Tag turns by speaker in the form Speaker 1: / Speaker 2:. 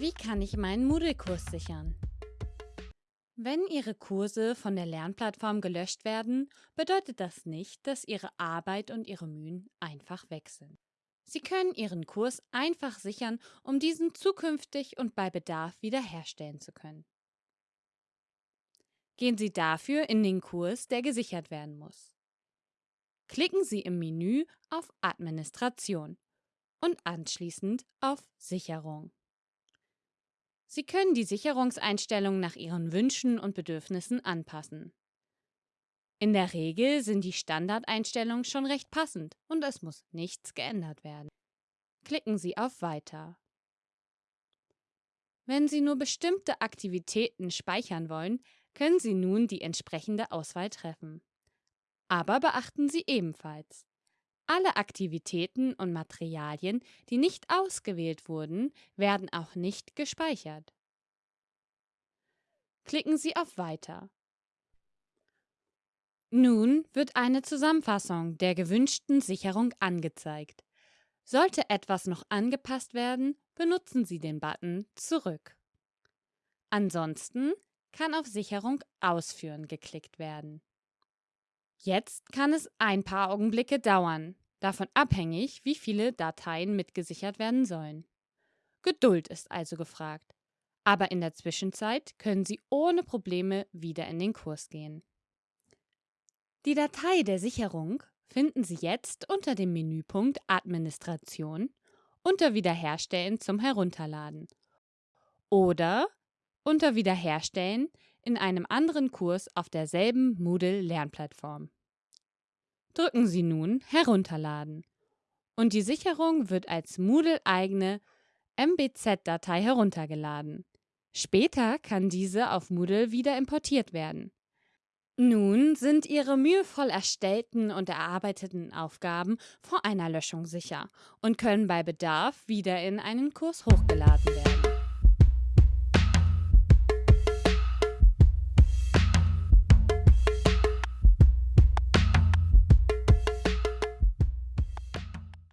Speaker 1: Wie kann ich meinen Moodle-Kurs sichern? Wenn Ihre Kurse von der Lernplattform gelöscht werden, bedeutet das nicht, dass Ihre Arbeit und Ihre Mühen einfach weg sind. Sie können Ihren Kurs einfach sichern, um diesen zukünftig und bei Bedarf wiederherstellen zu können. Gehen Sie dafür in den Kurs, der gesichert werden muss. Klicken Sie im Menü auf Administration und anschließend auf Sicherung. Sie können die Sicherungseinstellungen nach Ihren Wünschen und Bedürfnissen anpassen. In der Regel sind die Standardeinstellungen schon recht passend und es muss nichts geändert werden. Klicken Sie auf Weiter. Wenn Sie nur bestimmte Aktivitäten speichern wollen, können Sie nun die entsprechende Auswahl treffen. Aber beachten Sie ebenfalls, alle Aktivitäten und Materialien, die nicht ausgewählt wurden, werden auch nicht gespeichert. Klicken Sie auf Weiter. Nun wird eine Zusammenfassung der gewünschten Sicherung angezeigt. Sollte etwas noch angepasst werden, benutzen Sie den Button Zurück. Ansonsten kann auf Sicherung Ausführen geklickt werden. Jetzt kann es ein paar Augenblicke dauern, davon abhängig, wie viele Dateien mitgesichert werden sollen. Geduld ist also gefragt. Aber in der Zwischenzeit können Sie ohne Probleme wieder in den Kurs gehen. Die Datei der Sicherung finden Sie jetzt unter dem Menüpunkt Administration unter Wiederherstellen zum Herunterladen oder unter Wiederherstellen in einem anderen Kurs auf derselben Moodle-Lernplattform. Drücken Sie nun Herunterladen und die Sicherung wird als Moodle-eigene MBZ-Datei heruntergeladen. Später kann diese auf Moodle wieder importiert werden. Nun sind Ihre mühevoll erstellten und erarbeiteten Aufgaben vor einer Löschung sicher und können bei Bedarf wieder in einen Kurs hochgeladen werden.